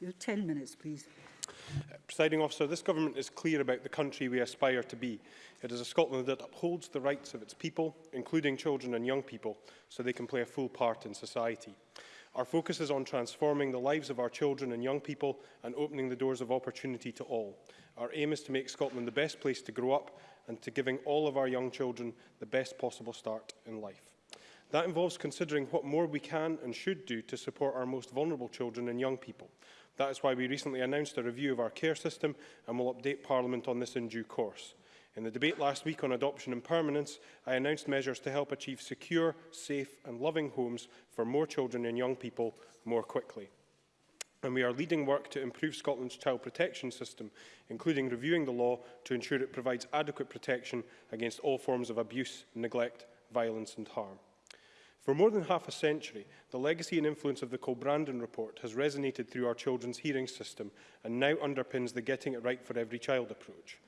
you have 10 minutes, please. Uh, Presiding officer, this government is clear about the country we aspire to be. It is a Scotland that upholds the rights of its people, including children and young people, so they can play a full part in society. Our focus is on transforming the lives of our children and young people and opening the doors of opportunity to all. Our aim is to make Scotland the best place to grow up and to giving all of our young children the best possible start in life. That involves considering what more we can and should do to support our most vulnerable children and young people. That is why we recently announced a review of our care system and will update Parliament on this in due course. In the debate last week on adoption and permanence, I announced measures to help achieve secure, safe and loving homes for more children and young people more quickly and we are leading work to improve Scotland's child protection system, including reviewing the law to ensure it provides adequate protection against all forms of abuse, neglect, violence and harm. For more than half a century, the legacy and influence of the Colbrandon Report has resonated through our children's hearing system and now underpins the Getting It Right for Every Child approach.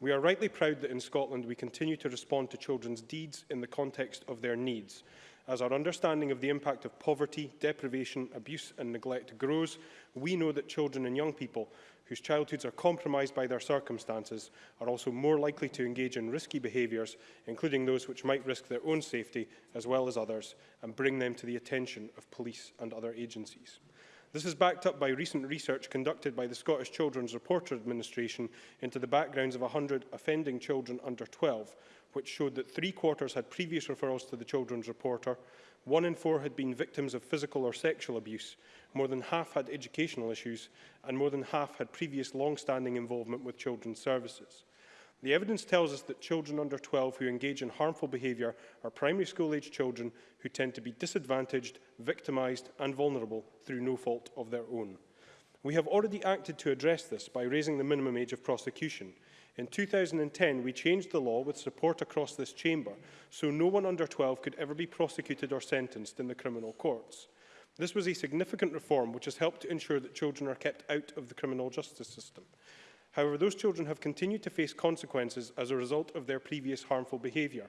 We are rightly proud that in Scotland we continue to respond to children's deeds in the context of their needs. As our understanding of the impact of poverty, deprivation, abuse and neglect grows, we know that children and young people whose childhoods are compromised by their circumstances are also more likely to engage in risky behaviours, including those which might risk their own safety as well as others, and bring them to the attention of police and other agencies. This is backed up by recent research conducted by the Scottish Children's Reporter Administration into the backgrounds of 100 offending children under 12, which showed that three quarters had previous referrals to the Children's Reporter, one in four had been victims of physical or sexual abuse, more than half had educational issues, and more than half had previous long-standing involvement with children's services. The evidence tells us that children under 12 who engage in harmful behaviour are primary school age children who tend to be disadvantaged, victimised and vulnerable through no fault of their own. We have already acted to address this by raising the minimum age of prosecution. In 2010, we changed the law with support across this chamber, so no one under 12 could ever be prosecuted or sentenced in the criminal courts. This was a significant reform which has helped to ensure that children are kept out of the criminal justice system. However, those children have continued to face consequences as a result of their previous harmful behaviour,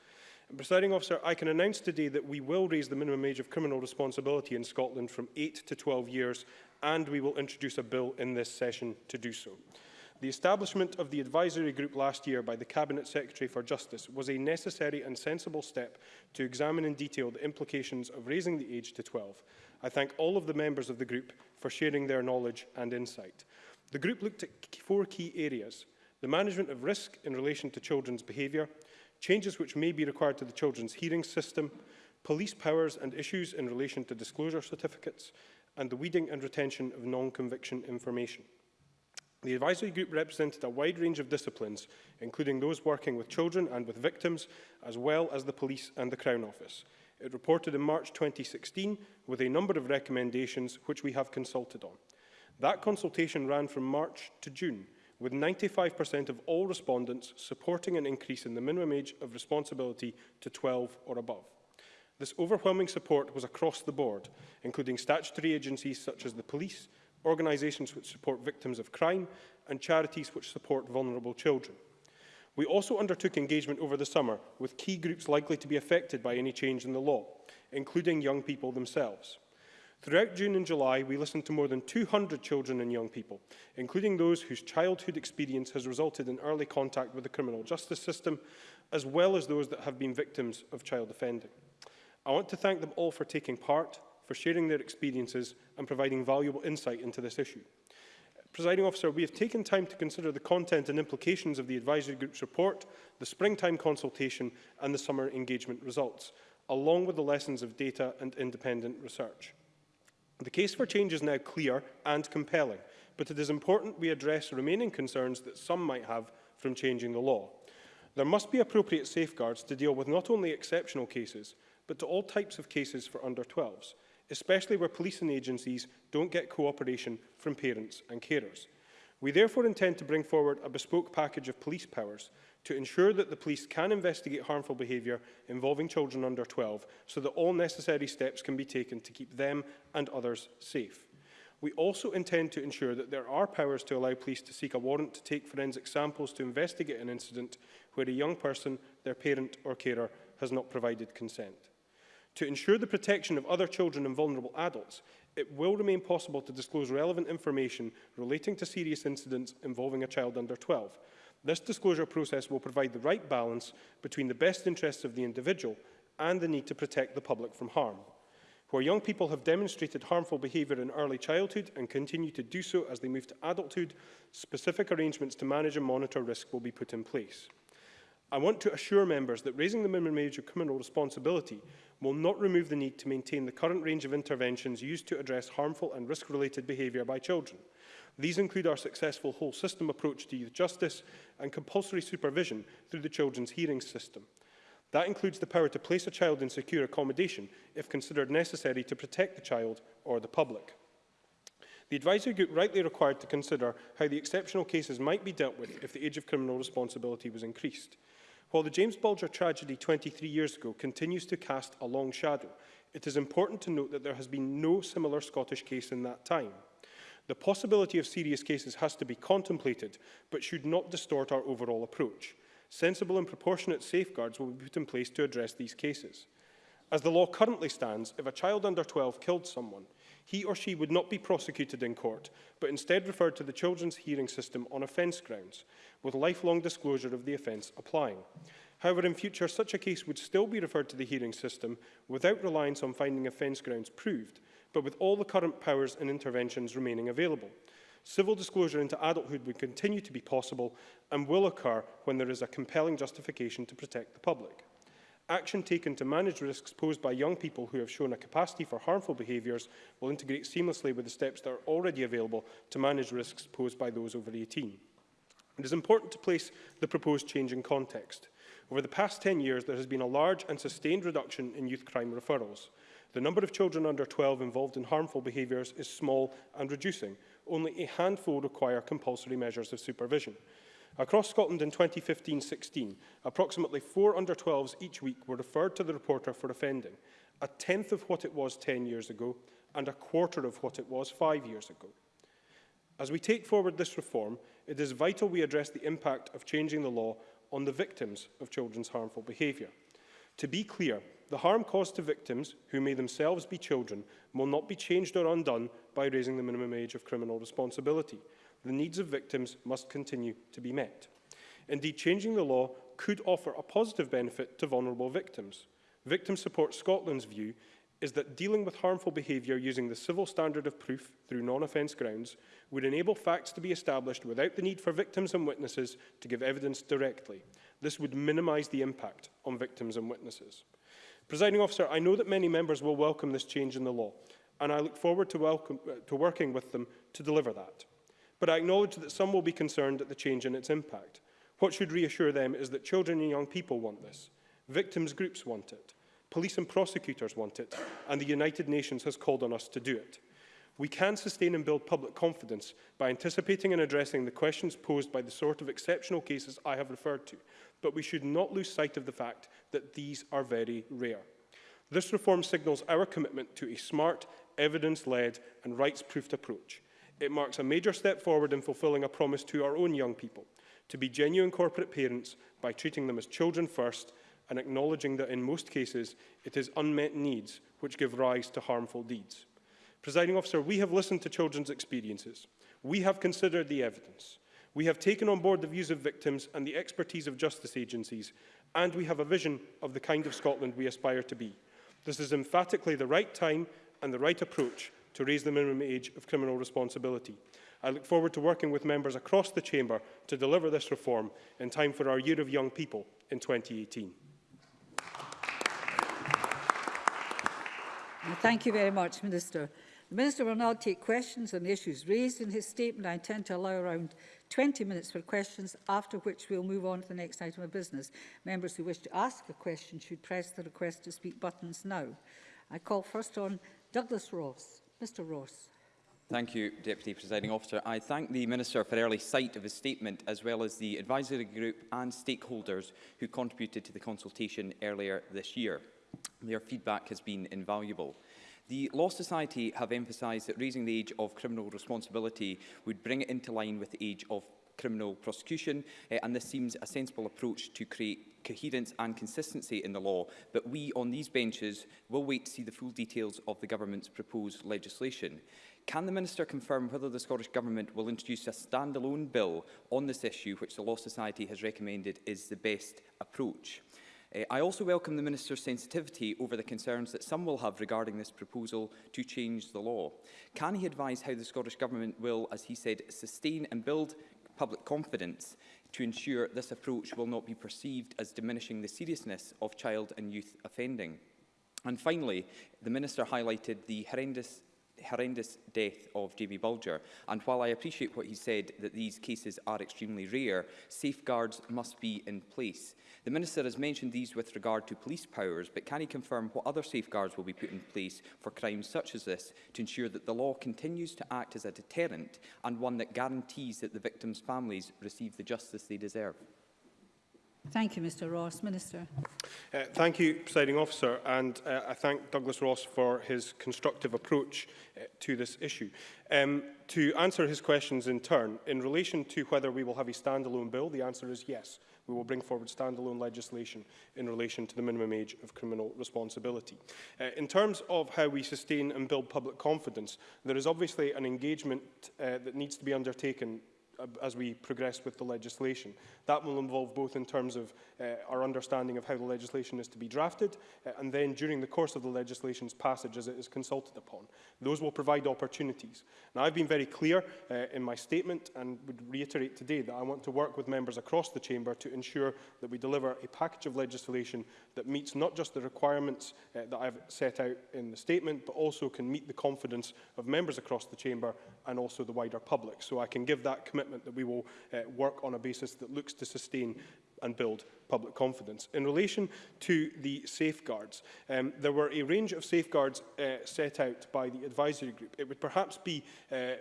presiding officer, I can announce today that we will raise the minimum age of criminal responsibility in Scotland from 8 to 12 years and we will introduce a bill in this session to do so. The establishment of the advisory group last year by the Cabinet Secretary for Justice was a necessary and sensible step to examine in detail the implications of raising the age to 12. I thank all of the members of the group for sharing their knowledge and insight. The group looked at four key areas, the management of risk in relation to children's behaviour, changes which may be required to the children's hearing system, police powers and issues in relation to disclosure certificates, and the weeding and retention of non-conviction information. The advisory group represented a wide range of disciplines, including those working with children and with victims, as well as the police and the Crown Office. It reported in March 2016 with a number of recommendations which we have consulted on. That consultation ran from March to June, with 95% of all respondents supporting an increase in the minimum age of responsibility to 12 or above. This overwhelming support was across the board, including statutory agencies such as the police, organisations which support victims of crime and charities which support vulnerable children. We also undertook engagement over the summer with key groups likely to be affected by any change in the law, including young people themselves. Throughout June and July, we listened to more than 200 children and young people, including those whose childhood experience has resulted in early contact with the criminal justice system, as well as those that have been victims of child offending. I want to thank them all for taking part, for sharing their experiences and providing valuable insight into this issue. Presiding officer, we have taken time to consider the content and implications of the advisory group's report, the springtime consultation and the summer engagement results, along with the lessons of data and independent research. The case for change is now clear and compelling, but it is important we address remaining concerns that some might have from changing the law. There must be appropriate safeguards to deal with not only exceptional cases, but to all types of cases for under 12s, especially where policing agencies don't get cooperation from parents and carers. We therefore intend to bring forward a bespoke package of police powers to ensure that the police can investigate harmful behaviour involving children under 12 so that all necessary steps can be taken to keep them and others safe. We also intend to ensure that there are powers to allow police to seek a warrant to take forensic samples to investigate an incident where a young person, their parent or carer has not provided consent. To ensure the protection of other children and vulnerable adults, it will remain possible to disclose relevant information relating to serious incidents involving a child under 12. This disclosure process will provide the right balance between the best interests of the individual and the need to protect the public from harm. Where young people have demonstrated harmful behaviour in early childhood and continue to do so as they move to adulthood, specific arrangements to manage and monitor risk will be put in place. I want to assure members that raising the minimum age of criminal responsibility will not remove the need to maintain the current range of interventions used to address harmful and risk-related behaviour by children. These include our successful whole system approach to youth justice and compulsory supervision through the children's hearings system. That includes the power to place a child in secure accommodation if considered necessary to protect the child or the public. The advisory group rightly required to consider how the exceptional cases might be dealt with if the age of criminal responsibility was increased. While the James Bulger tragedy 23 years ago continues to cast a long shadow, it is important to note that there has been no similar Scottish case in that time. The possibility of serious cases has to be contemplated, but should not distort our overall approach. Sensible and proportionate safeguards will be put in place to address these cases. As the law currently stands, if a child under 12 killed someone, he or she would not be prosecuted in court, but instead referred to the children's hearing system on offence grounds, with lifelong disclosure of the offence applying. However, in future, such a case would still be referred to the hearing system without reliance on finding offence grounds proved, but with all the current powers and interventions remaining available. Civil disclosure into adulthood would continue to be possible and will occur when there is a compelling justification to protect the public. Action taken to manage risks posed by young people who have shown a capacity for harmful behaviours will integrate seamlessly with the steps that are already available to manage risks posed by those over 18. It is important to place the proposed change in context. Over the past 10 years, there has been a large and sustained reduction in youth crime referrals. The number of children under 12 involved in harmful behaviours is small and reducing. Only a handful require compulsory measures of supervision. Across Scotland in 2015-16, approximately four under-12s each week were referred to the reporter for offending, a tenth of what it was 10 years ago and a quarter of what it was five years ago. As we take forward this reform, it is vital we address the impact of changing the law on the victims of children's harmful behaviour. To be clear, the harm caused to victims, who may themselves be children, will not be changed or undone by raising the minimum age of criminal responsibility the needs of victims must continue to be met. Indeed, changing the law could offer a positive benefit to vulnerable victims. Victim Support Scotland's view is that dealing with harmful behaviour using the civil standard of proof through non-offence grounds would enable facts to be established without the need for victims and witnesses to give evidence directly. This would minimise the impact on victims and witnesses. Presiding officer, I know that many members will welcome this change in the law, and I look forward to, welcome, uh, to working with them to deliver that but I acknowledge that some will be concerned at the change in its impact. What should reassure them is that children and young people want this. Victims groups want it. Police and prosecutors want it, and the United Nations has called on us to do it. We can sustain and build public confidence by anticipating and addressing the questions posed by the sort of exceptional cases I have referred to, but we should not lose sight of the fact that these are very rare. This reform signals our commitment to a smart, evidence-led and rights-proofed approach, It marks a major step forward in fulfilling a promise to our own young people to be genuine corporate parents by treating them as children first and acknowledging that in most cases it is unmet needs which give rise to harmful deeds. Presiding officer, we have listened to children's experiences. We have considered the evidence. We have taken on board the views of victims and the expertise of justice agencies, and we have a vision of the kind of Scotland we aspire to be. This is emphatically the right time and the right approach to raise the minimum age of criminal responsibility. I look forward to working with members across the Chamber to deliver this reform in time for our Year of Young People in 2018. Thank you very much, Minister. The Minister will now take questions on the issues raised in his statement. I intend to allow around 20 minutes for questions, after which we'll move on to the next item of business. Members who wish to ask a question should press the request to speak buttons now. I call first on Douglas Ross. Mr Ross. Thank you, Deputy Presiding Officer. I thank the Minister for early sight of his statement, as well as the advisory group and stakeholders who contributed to the consultation earlier this year. Their feedback has been invaluable. The Law Society have emphasised that raising the age of criminal responsibility would bring it into line with the age of criminal prosecution, eh, and this seems a sensible approach to create coherence and consistency in the law, but we on these benches will wait to see the full details of the Government's proposed legislation. Can the Minister confirm whether the Scottish Government will introduce a standalone bill on this issue, which the Law Society has recommended is the best approach? Uh, I also welcome the Minister's sensitivity over the concerns that some will have regarding this proposal to change the law. Can he advise how the Scottish Government will, as he said, sustain and build public confidence to ensure this approach will not be perceived as diminishing the seriousness of child and youth offending. And finally, the Minister highlighted the horrendous horrendous death of Jamie Bulger. And while I appreciate what he said, that these cases are extremely rare, safeguards must be in place. The Minister has mentioned these with regard to police powers, but can he confirm what other safeguards will be put in place for crimes such as this to ensure that the law continues to act as a deterrent and one that guarantees that the victims' families receive the justice they deserve? Thank you, Mr Ross. Minister. Uh, thank you, Presiding Officer, and uh, I thank Douglas Ross for his constructive approach uh, to this issue. Um, to answer his questions in turn, in relation to whether we will have a standalone bill, the answer is yes. We will bring forward standalone legislation in relation to the minimum age of criminal responsibility. Uh, in terms of how we sustain and build public confidence, there is obviously an engagement uh, that needs to be undertaken as we progress with the legislation. That will involve both in terms of uh, our understanding of how the legislation is to be drafted uh, and then during the course of the legislation's passage as it is consulted upon. Those will provide opportunities. Now, I've been very clear uh, in my statement and would reiterate today that I want to work with members across the Chamber to ensure that we deliver a package of legislation that meets not just the requirements uh, that I've set out in the statement, but also can meet the confidence of members across the Chamber and also the wider public. So I can give that commitment that we will uh, work on a basis that looks to sustain and build public confidence. In relation to the safeguards, um, there were a range of safeguards uh, set out by the advisory group. It would perhaps be uh,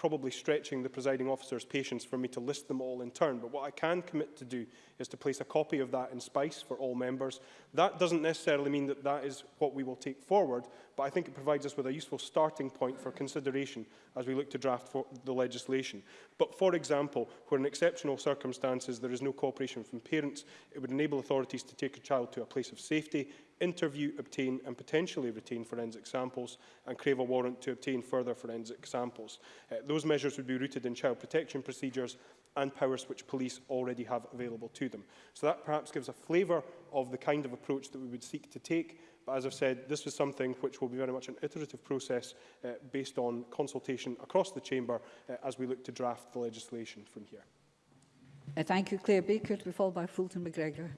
probably stretching the presiding officer's patience for me to list them all in turn, but what I can commit to do is to place a copy of that in SPICE for all members. That doesn't necessarily mean that that is what we will take forward, but I think it provides us with a useful starting point for consideration as we look to draft the legislation. But for example, where in exceptional circumstances there is no cooperation from parents, it would enable authorities to take a child to a place of safety, interview, obtain and potentially retain forensic samples and crave a warrant to obtain further forensic samples. Uh, those measures would be rooted in child protection procedures and powers which police already have available to them. So that perhaps gives a flavour of the kind of approach that we would seek to take. But as I've said, this is something which will be very much an iterative process uh, based on consultation across the Chamber uh, as we look to draft the legislation from here. Uh, thank you, Claire Baker, to be followed by Fulton McGregor.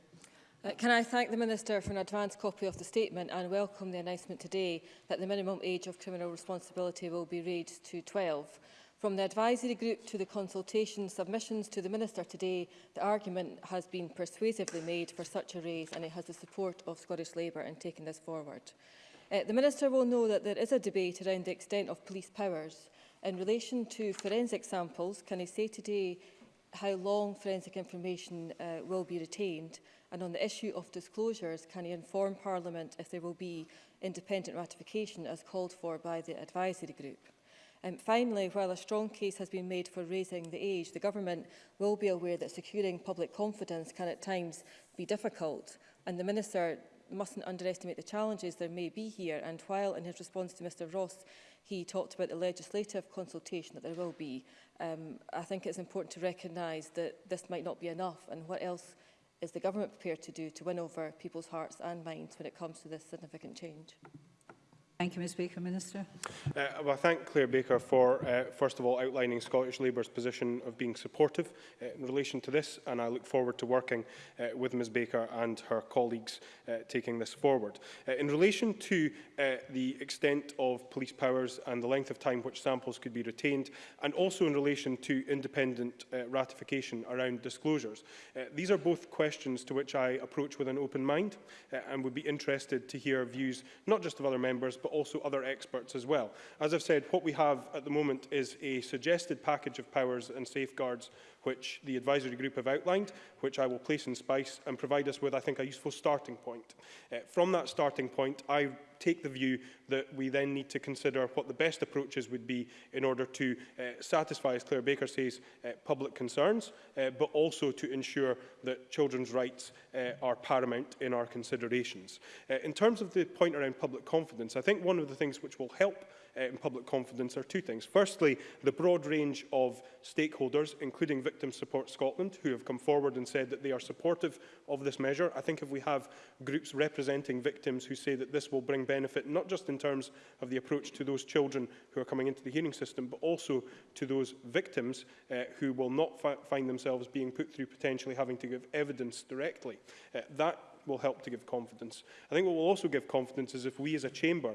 Uh, can I thank the Minister for an advance copy of the statement and welcome the announcement today that the minimum age of criminal responsibility will be raised to 12. From the advisory group to the consultation submissions to the Minister today, the argument has been persuasively made for such a raise and it has the support of Scottish Labour in taking this forward. Uh, the Minister will know that there is a debate around the extent of police powers. In relation to forensic samples, can he say today how long forensic information uh, will be retained And on the issue of disclosures, can he inform Parliament if there will be independent ratification as called for by the advisory group? Um, finally, while a strong case has been made for raising the age, the government will be aware that securing public confidence can at times be difficult, and the Minister mustn't underestimate the challenges there may be here. And while in his response to Mr Ross, he talked about the legislative consultation that there will be, um, I think it's important to recognise that this might not be enough and what else is the government prepared to do to win over people's hearts and minds when it comes to this significant change? Thank you, Ms Baker. Minister. Uh, well, I thank Claire Baker for, uh, first of all, outlining Scottish Labour's position of being supportive uh, in relation to this, and I look forward to working uh, with Ms Baker and her colleagues uh, taking this forward. Uh, in relation to uh, the extent of police powers and the length of time which samples could be retained, and also in relation to independent uh, ratification around disclosures, uh, these are both questions to which I approach with an open mind uh, and would be interested to hear views not just of other members, but also other experts as well. As I've said, what we have at the moment is a suggested package of powers and safeguards which the advisory group have outlined, which I will place in SPICE and provide us with, I think, a useful starting point. Uh, from that starting point, I take the view that we then need to consider what the best approaches would be in order to uh, satisfy, as Claire Baker says, uh, public concerns, uh, but also to ensure that children's rights uh, are paramount in our considerations. Uh, in terms of the point around public confidence, I think one of the things which will help Uh, in public confidence are two things. Firstly, the broad range of stakeholders, including Victim Support Scotland, who have come forward and said that they are supportive of this measure. I think if we have groups representing victims who say that this will bring benefit, not just in terms of the approach to those children who are coming into the hearing system, but also to those victims uh, who will not fi find themselves being put through potentially having to give evidence directly. Uh, that will help to give confidence. I think what will also give confidence is if we as a chamber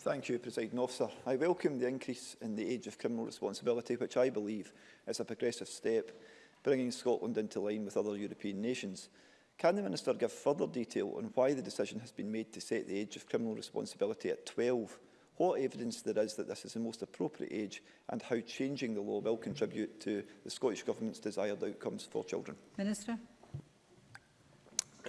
Thank you, President Officer. I welcome the increase in the age of criminal responsibility, which I believe is a progressive step, bringing Scotland into line with other European nations. Can the Minister give further detail on why the decision has been made to set the age of criminal responsibility at 12 what evidence there is that this is the most appropriate age and how changing the law will contribute to the Scottish Government's desired outcomes for children. Minister.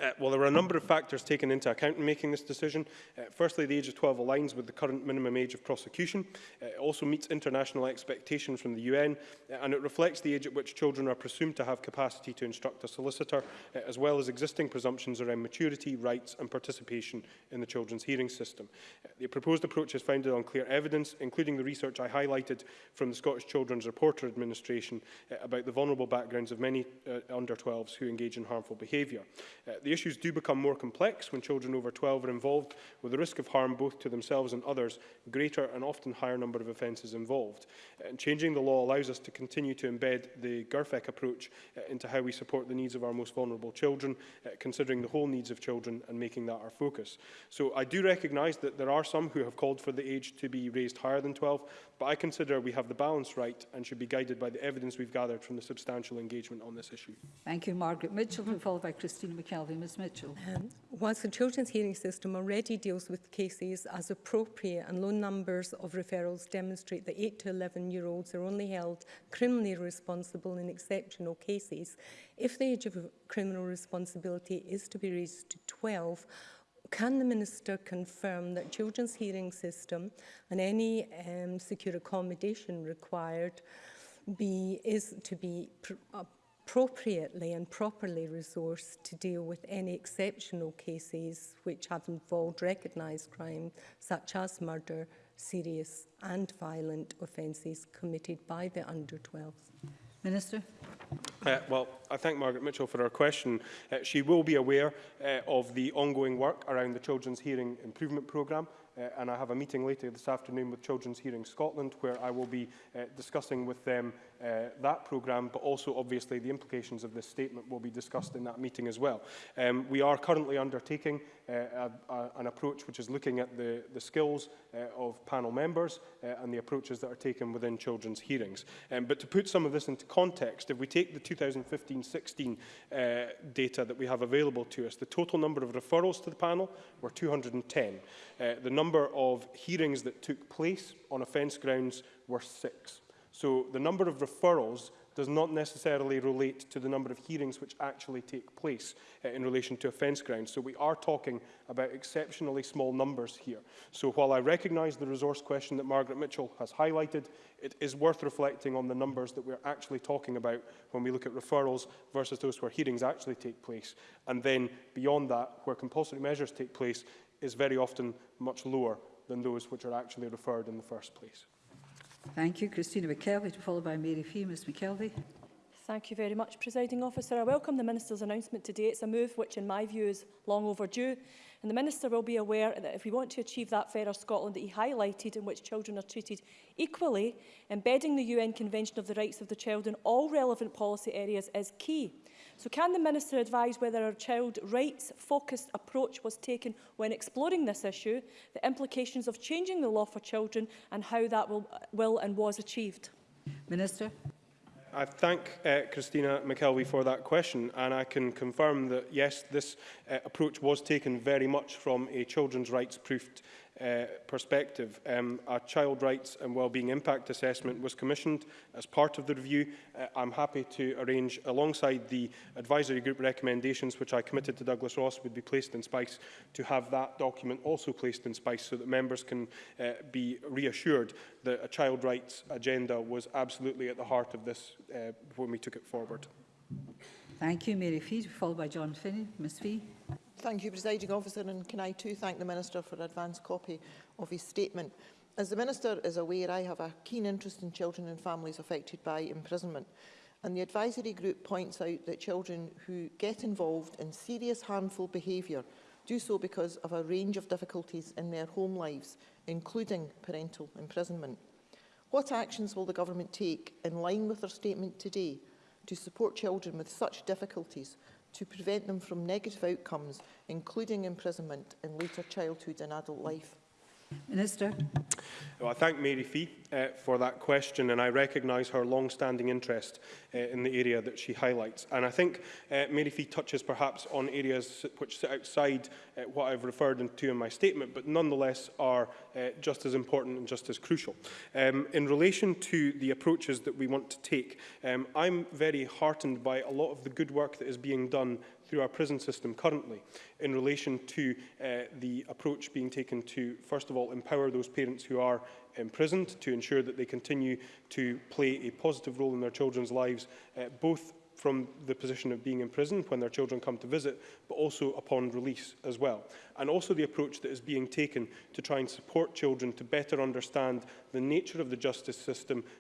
Uh, well, there were a number of factors taken into account in making this decision. Uh, firstly, the age of 12 aligns with the current minimum age of prosecution. Uh, it also meets international expectation from the UN, uh, and it reflects the age at which children are presumed to have capacity to instruct a solicitor, uh, as well as existing presumptions around maturity, rights and participation in the children's hearing system. Uh, the proposed approach is founded on clear evidence, including the research I highlighted from the Scottish Children's Reporter Administration uh, about the vulnerable backgrounds of many uh, under-12s who engage in harmful behaviour. Uh, the issues do become more complex when children over 12 are involved, with the risk of harm both to themselves and others greater and often higher number of offences involved. Uh, and changing the law allows us to continue to embed the GERFEC approach uh, into how we support the needs of our most vulnerable children, uh, considering the whole needs of children and making that our focus. So I do recognise that there are some who have called for the age to be raised higher than 12, but I consider we have the balance right and should be guided by the evidence we've gathered from the substantial engagement on this issue. Thank you, Margaret Mitchell, and followed by Christina McKelvey. Ms Mitchell. Um, whilst the children's hearing system already deals with cases as appropriate and low numbers of referrals demonstrate that 8 to 11 year olds are only held criminally responsible in exceptional cases, if the age of criminal responsibility is to be raised to 12, Can the Minister confirm that children's hearing system and any um, secure accommodation required be, is to be pr appropriately and properly resourced to deal with any exceptional cases which have involved recognised crime such as murder, serious and violent offences committed by the under 12 Minister. Uh, well, I thank Margaret Mitchell for her question. Uh, she will be aware uh, of the ongoing work around the Children's Hearing Improvement Programme, uh, and I have a meeting later this afternoon with Children's Hearing Scotland where I will be uh, discussing with them uh, that programme, but also obviously the implications of this statement will be discussed in that meeting as well. Um, we are currently undertaking uh, a, a, an approach which is looking at the, the skills uh, of panel members uh, and the approaches that are taken within children's hearings. Um, but to put some of this into context, if we take the 2015-16 uh, data that we have available to us, the total number of referrals to the panel were 210. Uh, the number of hearings that took place on offence grounds were six. So the number of referrals does not necessarily relate to the number of hearings which actually take place uh, in relation to offence grounds. So we are talking about exceptionally small numbers here. So while I recognise the resource question that Margaret Mitchell has highlighted, it is worth reflecting on the numbers that we're actually talking about when we look at referrals versus those where hearings actually take place. And then beyond that, where compulsory measures take place is very often much lower than those which are actually referred in the first place. Thank you. Christina McKelvey, to follow by Mary Fee. Ms McKelvey. Thank you very much, Presiding Officer. I welcome the Minister's announcement today. It's a move which, in my view, is long overdue. And the Minister will be aware that if we want to achieve that fairer Scotland that he highlighted, in which children are treated equally, embedding the UN Convention of the Rights of the Child in all relevant policy areas is key. So can the Minister advise whether a child rights-focused approach was taken when exploring this issue, the implications of changing the law for children and how that will, will and was achieved? Minister. I thank uh, Christina McKelvey for that question and I can confirm that yes, this uh, approach was taken very much from a children's rights proofed uh, perspective. Um, a child rights and wellbeing impact assessment was commissioned as part of the review. Uh, I'm happy to arrange, alongside the advisory group recommendations, which I committed to Douglas Ross would be placed in SPICE, to have that document also placed in SPICE so that members can uh, be reassured that a child rights agenda was absolutely at the heart of this uh, when we took it forward. Thank you, Mary Fee, followed by John Finney. Ms Fee. Thank you, Presiding Officer, and can I too thank the Minister for advance copy of his statement. As the Minister is aware, I have a keen interest in children and families affected by imprisonment, and the advisory group points out that children who get involved in serious harmful behaviour do so because of a range of difficulties in their home lives, including parental imprisonment. What actions will the government take, in line with their statement today, to support children with such difficulties to prevent them from negative outcomes, including imprisonment in later childhood and adult life. Minister. Well, I thank Mary Fee uh, for that question and I recognise her long-standing interest uh, in the area that she highlights. And I think uh, Mary Fee touches perhaps on areas which sit outside uh, what I've referred to in my statement, but nonetheless are uh, just as important and just as crucial. Um, in relation to the approaches that we want to take, um, I'm very heartened by a lot of the good work that is being done through our prison system currently in relation to uh, the approach being taken to, first of all, empower those parents who are imprisoned to ensure that they continue to play a positive role in their children's lives, uh, both from the position of being in prison when their children come to visit, but also upon release as well. And also the approach that is being taken to try and support children to better understand the nature of the justice system,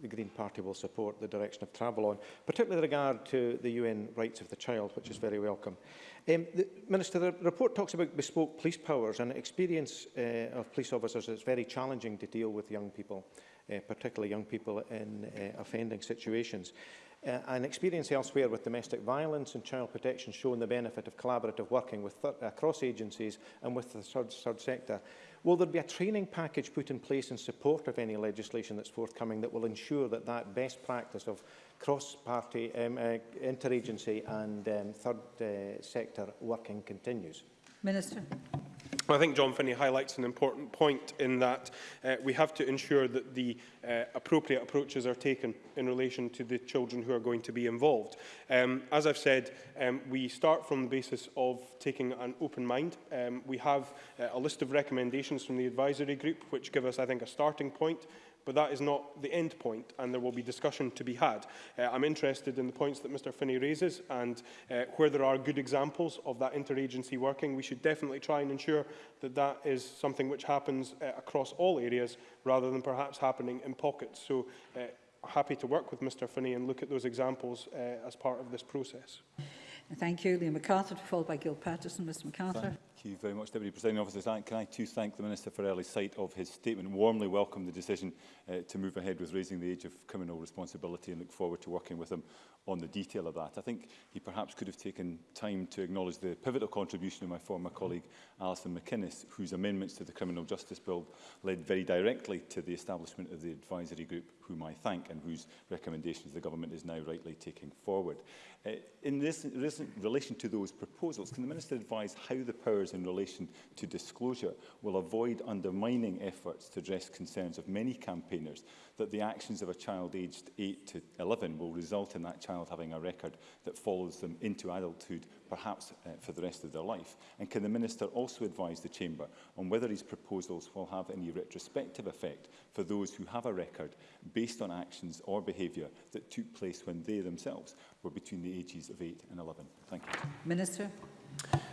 the Green Party will support the direction of travel on, particularly with regard to the UN rights of the child, which is very welcome. Um, the, Minister, the report talks about bespoke police powers and experience uh, of police officers is very challenging to deal with young people, uh, particularly young people in uh, offending situations. Uh, and experience elsewhere with domestic violence and child protection shown the benefit of collaborative working with across agencies and with the third, third sector. Will there be a training package put in place in support of any legislation that's forthcoming that will ensure that that best practice of cross-party, um, uh, interagency and um, third uh, sector working continues? Minister. I think John Finney highlights an important point in that uh, we have to ensure that the uh, appropriate approaches are taken in relation to the children who are going to be involved. Um, as I've said, um, we start from the basis of taking an open mind. Um, we have uh, a list of recommendations from the advisory group which give us, I think, a starting point but that is not the end point and there will be discussion to be had. Uh, I'm interested in the points that Mr Finney raises and uh, where there are good examples of that interagency working, we should definitely try and ensure that that is something which happens uh, across all areas rather than perhaps happening in pockets. So uh, happy to work with Mr Finney and look at those examples uh, as part of this process. Thank you. Liam MacArthur, followed by Gil Patterson. Mr MacArthur. you very much, Deputy Presiding Officer. Can I too thank the Minister for early sight of his statement, warmly welcome the decision uh, to move ahead with raising the age of criminal responsibility and look forward to working with him on the detail of that. I think he perhaps could have taken time to acknowledge the pivotal contribution of my former colleague Alison McInnes, whose amendments to the Criminal Justice Bill led very directly to the establishment of the advisory group, whom I thank and whose recommendations the government is now rightly taking forward. Uh, in this, this relation to those proposals, can the Minister advise how the powers powers in relation to disclosure will avoid undermining efforts to address concerns of many campaigners that the actions of a child aged 8 to 11 will result in that child having a record that follows them into adulthood, perhaps uh, for the rest of their life? And can the Minister also advise the Chamber on whether his proposals will have any retrospective effect for those who have a record based on actions or behaviour that took place when they themselves were between the ages of 8 and 11? Thank you. Minister.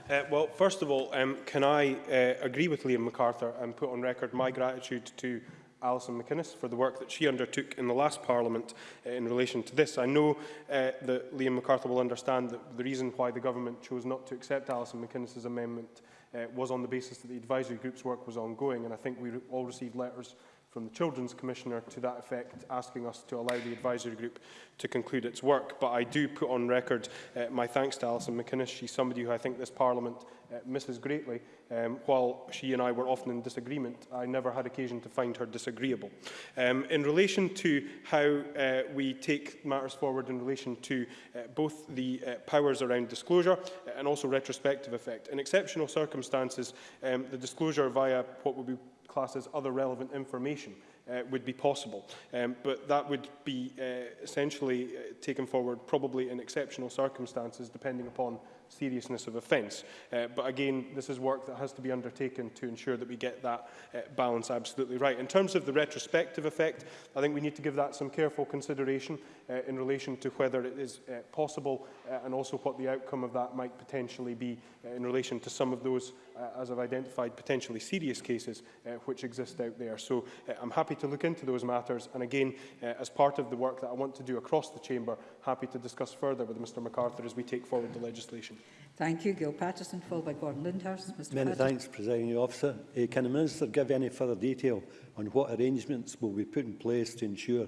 Uh, well, first of all, um, can I uh, agree with Liam MacArthur and put on record my gratitude to Alison McInnes for the work that she undertook in the last Parliament uh, in relation to this. I know uh, that Liam MacArthur will understand that the reason why the government chose not to accept Alison McInnes' amendment uh, was on the basis that the advisory group's work was ongoing, and I think we all received letters from the Children's Commissioner to that effect, asking us to allow the advisory group to conclude its work. But I do put on record uh, my thanks to Alison McInnes. She's somebody who I think this Parliament uh, misses greatly. Um, while she and I were often in disagreement, I never had occasion to find her disagreeable. Um, in relation to how uh, we take matters forward in relation to uh, both the uh, powers around disclosure uh, and also retrospective effect. In exceptional circumstances, um, the disclosure via what would be classes other relevant information uh, would be possible. Um, but that would be uh, essentially uh, taken forward probably in exceptional circumstances depending upon seriousness of offence. Uh, but again, this is work that has to be undertaken to ensure that we get that uh, balance absolutely right. In terms of the retrospective effect, I think we need to give that some careful consideration uh, in relation to whether it is uh, possible uh, and also what the outcome of that might potentially be uh, in relation to some of those, uh, as I've identified, potentially serious cases uh, which exist out there. So uh, I'm happy to look into those matters. And again, uh, as part of the work that I want to do across the chamber, happy to discuss further with Mr MacArthur as we take forward the legislation. Thank you. Gil Patterson, followed by Gordon Lindhurst. Mr Many Patterson. thanks, Presiding Officer. Uh, can the Minister give any further detail on what arrangements will be put in place to ensure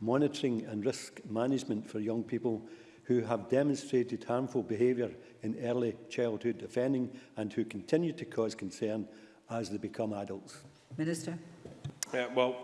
monitoring and risk management for young people who have demonstrated harmful behaviour in early childhood offending and who continue to cause concern as they become adults? Minister. Uh, well,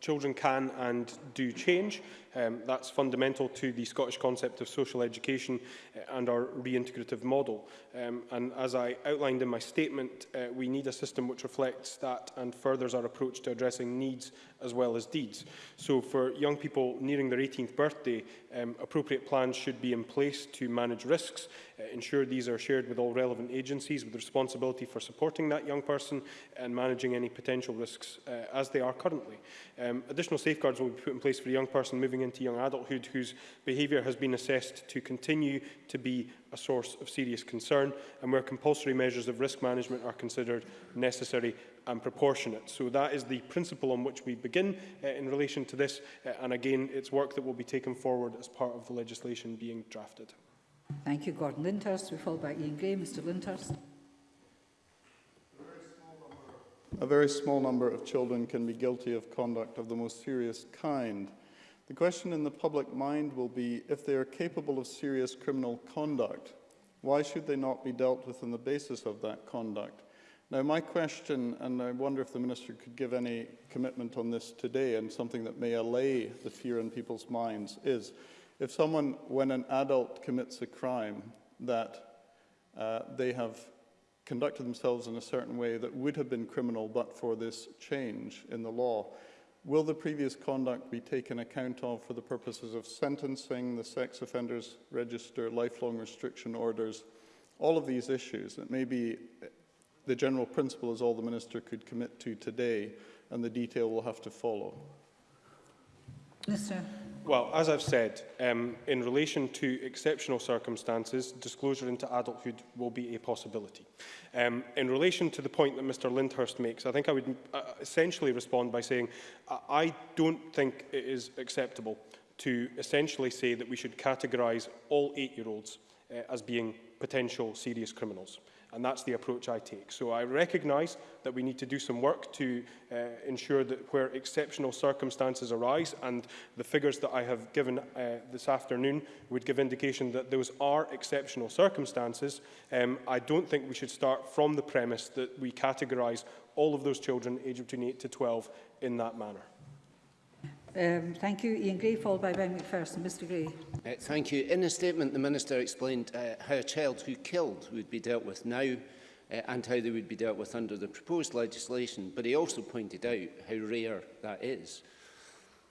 children can and do change. Um, that's fundamental to the Scottish concept of social education uh, and our reintegrative model. Um, and as I outlined in my statement, uh, we need a system which reflects that and furthers our approach to addressing needs as well as deeds. So for young people nearing their 18th birthday, um, appropriate plans should be in place to manage risks, uh, ensure these are shared with all relevant agencies with responsibility for supporting that young person and managing any potential risks uh, as they are currently. Um, additional safeguards will be put in place for a young person moving moving into young adulthood whose behaviour has been assessed to continue to be a source of serious concern and where compulsory measures of risk management are considered necessary and proportionate. So that is the principle on which we begin uh, in relation to this uh, and again it's work that will be taken forward as part of the legislation being drafted. Thank you Gordon Linters. We fall back, Ian Gray. Mr Linters. A very small number of children can be guilty of conduct of the most serious kind the question in the public mind will be, if they are capable of serious criminal conduct, why should they not be dealt with on the basis of that conduct? Now, my question, and I wonder if the Minister could give any commitment on this today and something that may allay the fear in people's minds, is if someone, when an adult commits a crime, that uh, they have conducted themselves in a certain way that would have been criminal but for this change in the law, Will the previous conduct be taken account of for the purposes of sentencing, the sex offenders register, lifelong restriction orders, all of these issues? It may be the general principle is all the minister could commit to today, and the detail will have to follow. Yes, sir. Well, as I've said, um, in relation to exceptional circumstances, disclosure into adulthood will be a possibility. Um, in relation to the point that Mr Lindhurst makes, I think I would uh, essentially respond by saying uh, I don't think it is acceptable to essentially say that we should categorise all eight-year-olds uh, as being potential serious criminals. Uh, And that's the approach I take. So I recognise that we need to do some work to uh, ensure that where exceptional circumstances arise, and the figures that I have given uh, this afternoon would give indication that those are exceptional circumstances, um, I don't think we should start from the premise that we categorise all of those children aged between 8 to 12 in that manner. Um, thank you. Ian Gray, followed by Ben McPherson. Mr Gray. Uh, thank you. In a statement, the Minister explained uh, how a child who killed would be dealt with now uh, and how they would be dealt with under the proposed legislation, but he also pointed out how rare that is.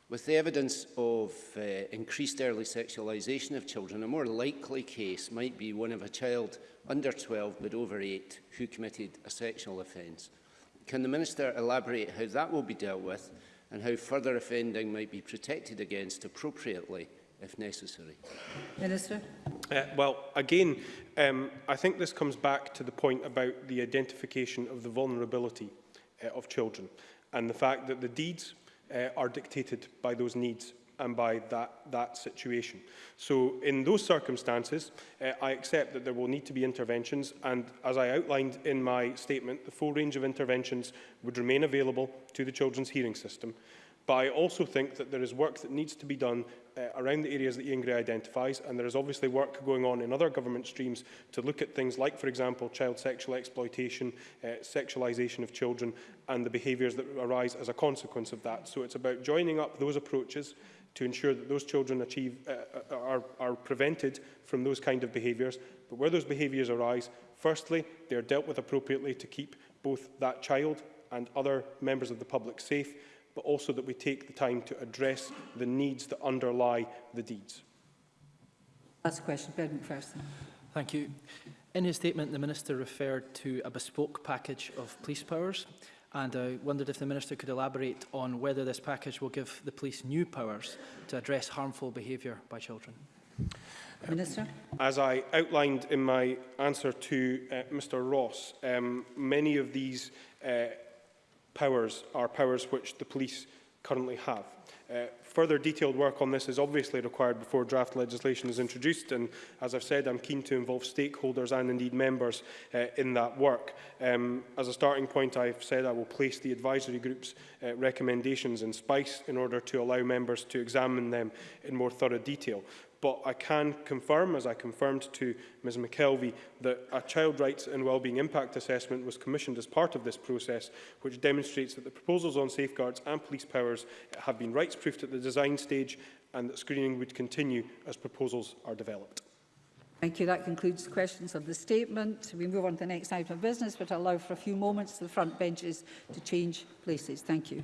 With the evidence of uh, increased early sexualisation of children, a more likely case might be one of a child under 12 but over 8 who committed a sexual offence. Can the Minister elaborate how that will be dealt with and how further offending might be protected against appropriately if necessary. Minister. Uh, well, again, um, I think this comes back to the point about the identification of the vulnerability uh, of children and the fact that the deeds uh, are dictated by those needs and by that, that situation. So in those circumstances, uh, I accept that there will need to be interventions, and as I outlined in my statement, the full range of interventions would remain available to the children's hearing system. But I also think that there is work that needs to be done uh, around the areas that Ian Gray identifies, and there is obviously work going on in other government streams to look at things like, for example, child sexual exploitation, uh, sexualisation of children, and the behaviours that arise as a consequence of that. So it's about joining up those approaches to ensure that those children achieve, uh, uh, are, are prevented from those kind of behaviours. But where those behaviours arise, firstly, they are dealt with appropriately to keep both that child and other members of the public safe, but also that we take the time to address the needs that underlie the deeds. That's a question, Ben McPherson. Thank you. In his statement, the Minister referred to a bespoke package of police powers and I wondered if the Minister could elaborate on whether this package will give the police new powers to address harmful behaviour by children. Minister. As I outlined in my answer to uh, Mr Ross, um, many of these uh, powers are powers which the police currently have. Uh, further detailed work on this is obviously required before draft legislation is introduced and as I've said I'm keen to involve stakeholders and indeed members uh, in that work. Um, as a starting point I've said I will place the advisory group's uh, recommendations in SPICE in order to allow members to examine them in more thorough detail. But I can confirm, as I confirmed to Ms McKelvey, that a Child Rights and Wellbeing Impact Assessment was commissioned as part of this process, which demonstrates that the proposals on safeguards and police powers have been rights-proofed at the design stage and that screening would continue as proposals are developed. Thank you. That concludes the questions of the statement. We move on to the next item of business, but I'll allow for a few moments for the front benches to change places. Thank you.